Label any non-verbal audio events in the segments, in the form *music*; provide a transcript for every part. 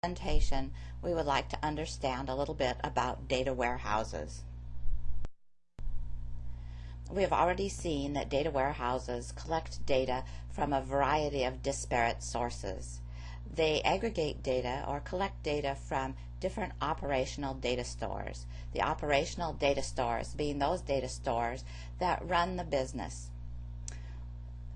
presentation, we would like to understand a little bit about data warehouses. We have already seen that data warehouses collect data from a variety of disparate sources. They aggregate data or collect data from different operational data stores. The operational data stores being those data stores that run the business.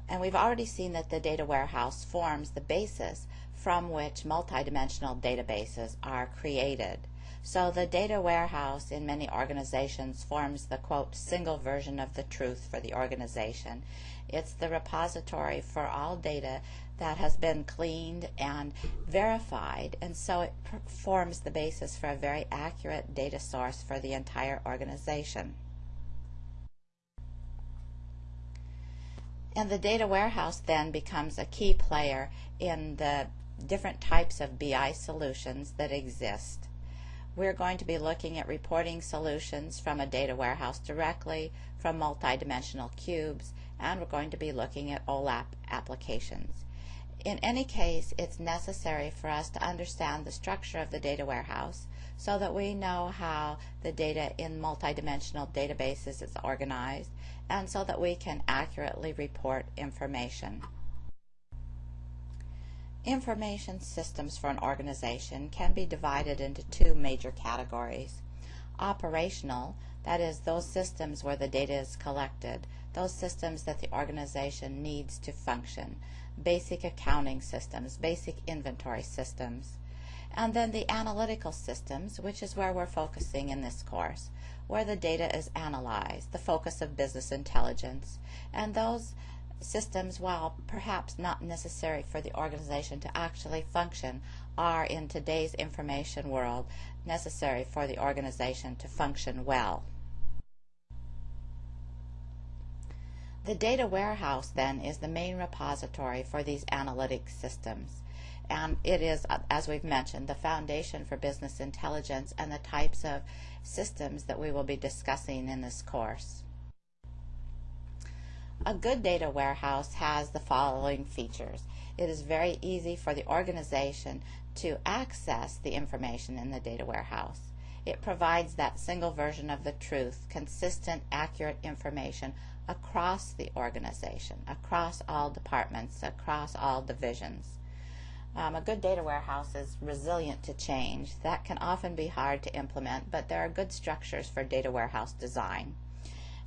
And we've already seen that the data warehouse forms the basis from which multidimensional databases are created. So the data warehouse in many organizations forms the quote single version of the truth for the organization. It's the repository for all data that has been cleaned and verified and so it forms the basis for a very accurate data source for the entire organization. And the data warehouse then becomes a key player in the different types of BI solutions that exist. We're going to be looking at reporting solutions from a data warehouse directly, from multidimensional cubes, and we're going to be looking at OLAP applications. In any case, it's necessary for us to understand the structure of the data warehouse so that we know how the data in multidimensional databases is organized and so that we can accurately report information. Information systems for an organization can be divided into two major categories. Operational, that is those systems where the data is collected, those systems that the organization needs to function, basic accounting systems, basic inventory systems. And then the analytical systems, which is where we're focusing in this course, where the data is analyzed, the focus of business intelligence, and those systems, while perhaps not necessary for the organization to actually function, are in today's information world necessary for the organization to function well. The data warehouse then is the main repository for these analytic systems and it is, as we've mentioned, the foundation for business intelligence and the types of systems that we will be discussing in this course. A good data warehouse has the following features. It is very easy for the organization to access the information in the data warehouse. It provides that single version of the truth, consistent, accurate information across the organization, across all departments, across all divisions. Um, a good data warehouse is resilient to change. That can often be hard to implement, but there are good structures for data warehouse design.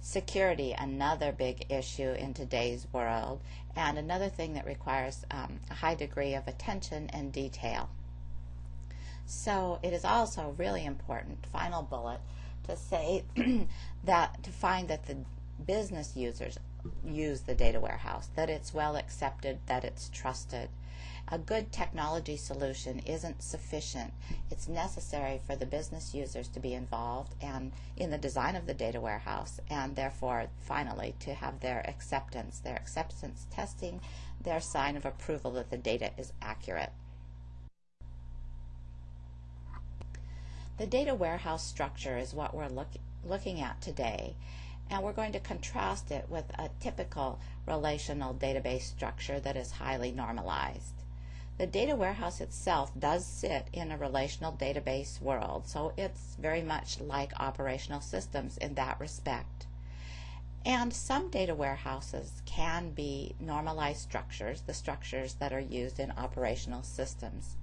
Security, another big issue in today's world, and another thing that requires um, a high degree of attention and detail. So it is also really important, final bullet, to say *clears throat* that to find that the business users use the data warehouse, that it's well accepted, that it's trusted, a good technology solution isn't sufficient. It's necessary for the business users to be involved and in the design of the data warehouse and therefore finally to have their acceptance, their acceptance testing, their sign of approval that the data is accurate. The data warehouse structure is what we're look, looking at today and we're going to contrast it with a typical relational database structure that is highly normalized. The data warehouse itself does sit in a relational database world, so it's very much like operational systems in that respect. And some data warehouses can be normalized structures, the structures that are used in operational systems.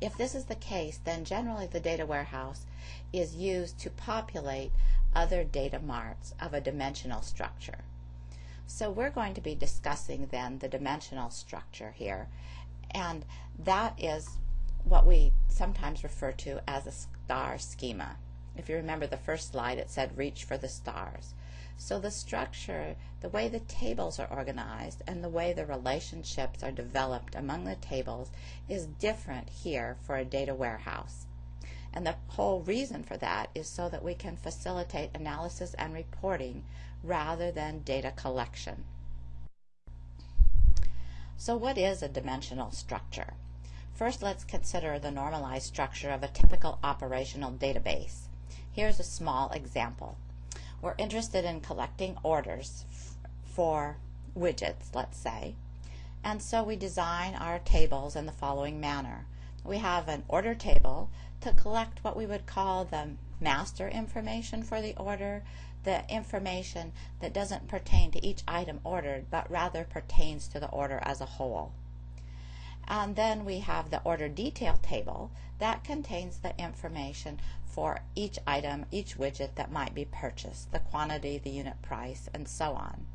If this is the case, then generally the data warehouse is used to populate other data marts of a dimensional structure. So we're going to be discussing then the dimensional structure here and that is what we sometimes refer to as a star schema. If you remember the first slide, it said reach for the stars. So the structure, the way the tables are organized and the way the relationships are developed among the tables is different here for a data warehouse. And the whole reason for that is so that we can facilitate analysis and reporting rather than data collection. So what is a dimensional structure? First, let's consider the normalized structure of a typical operational database. Here's a small example. We're interested in collecting orders for widgets, let's say, and so we design our tables in the following manner. We have an order table to collect what we would call the master information for the order, the information that doesn't pertain to each item ordered, but rather pertains to the order as a whole. And then we have the order detail table that contains the information for each item, each widget that might be purchased, the quantity, the unit price, and so on.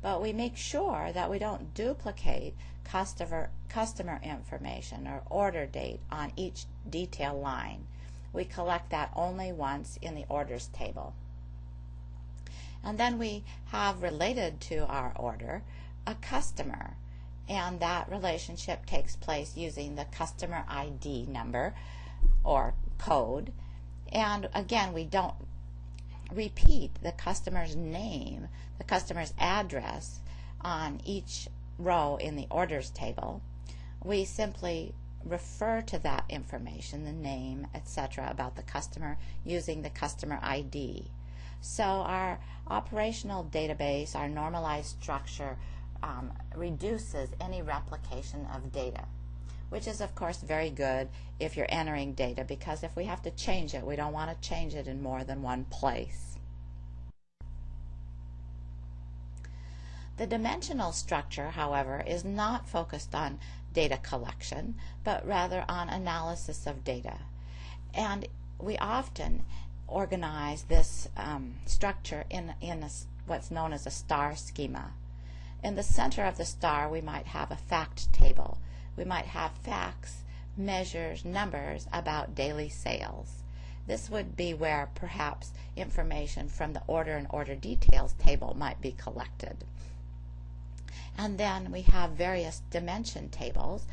But we make sure that we don't duplicate customer, customer information or order date on each detail line. We collect that only once in the orders table. And then we have related to our order a customer and that relationship takes place using the customer ID number or code. And again, we don't repeat the customer's name, the customer's address on each row in the orders table. We simply refer to that information, the name, etc., about the customer using the customer ID. So our operational database, our normalized structure, um, reduces any replication of data, which is of course very good if you're entering data because if we have to change it, we don't want to change it in more than one place. The dimensional structure, however, is not focused on data collection, but rather on analysis of data. And we often organize this um, structure in, in a, what's known as a star schema. In the center of the star, we might have a fact table. We might have facts, measures, numbers about daily sales. This would be where perhaps information from the order and order details table might be collected. And then we have various dimension tables,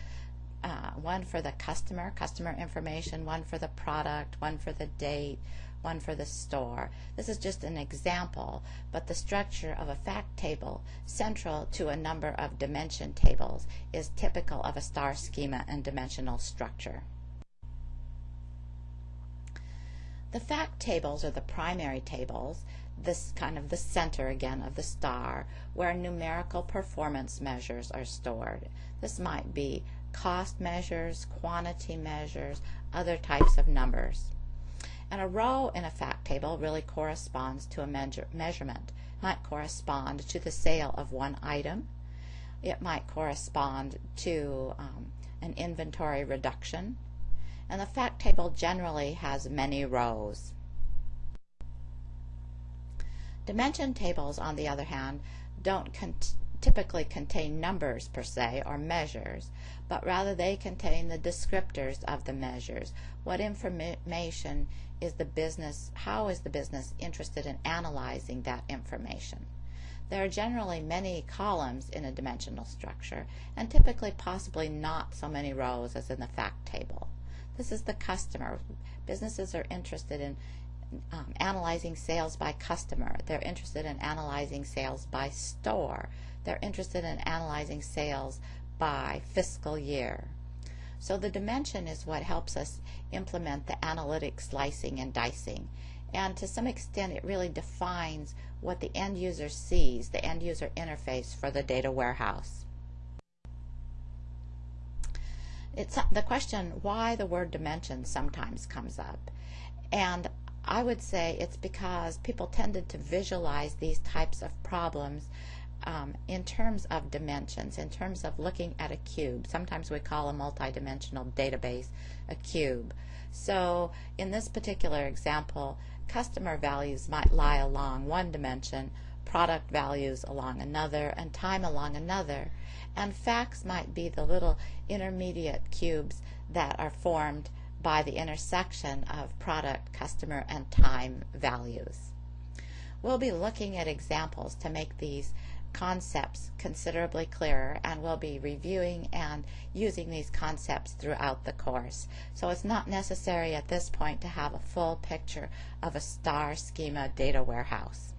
uh, one for the customer, customer information, one for the product, one for the date, one for the store. This is just an example, but the structure of a fact table central to a number of dimension tables is typical of a star schema and dimensional structure. The fact tables are the primary tables, this kind of the center again of the star, where numerical performance measures are stored. This might be cost measures, quantity measures, other types of numbers. And a row in a fact table really corresponds to a measure, measurement. It might correspond to the sale of one item. It might correspond to um, an inventory reduction. And the fact table generally has many rows. Dimension tables, on the other hand, don't typically contain numbers per se or measures, but rather they contain the descriptors of the measures. What information is the business, how is the business interested in analyzing that information? There are generally many columns in a dimensional structure and typically possibly not so many rows as in the fact table. This is the customer. Businesses are interested in um, analyzing sales by customer. They're interested in analyzing sales by store. They're interested in analyzing sales by fiscal year. So the dimension is what helps us implement the analytic slicing and dicing. And to some extent, it really defines what the end user sees, the end user interface for the data warehouse. It's the question why the word dimension sometimes comes up. And I would say it's because people tended to visualize these types of problems um, in terms of dimensions, in terms of looking at a cube. Sometimes we call a multidimensional database a cube. So in this particular example, customer values might lie along one dimension, product values along another, and time along another. And facts might be the little intermediate cubes that are formed by the intersection of product, customer, and time values. We'll be looking at examples to make these concepts considerably clearer and we'll be reviewing and using these concepts throughout the course. So it's not necessary at this point to have a full picture of a star schema data warehouse.